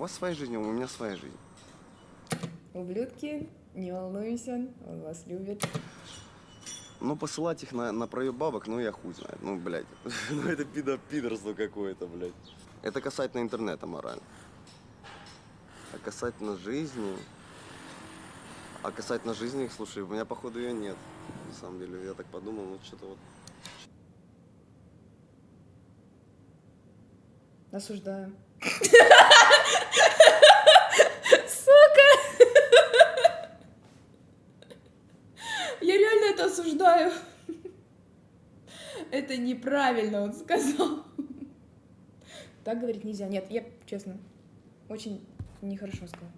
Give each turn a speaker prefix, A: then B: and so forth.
A: вас своя жизнь, а у меня своя жизнь.
B: Ублюдки, не волнуйся, он вас любит.
A: Ну, посылать их на, на проеб бабок, ну, я хуй знает. Ну, блядь. Ну, это пидо пидорство какое-то, блядь. Это касательно интернета морально. А касательно жизни... А касательно жизни, слушай, у меня, походу, ее нет. На самом деле, я так подумал, ну, что-то вот...
B: Осуждаю. это осуждаю. Это неправильно он сказал. Так говорить нельзя. Нет, я честно, очень нехорошо сказал.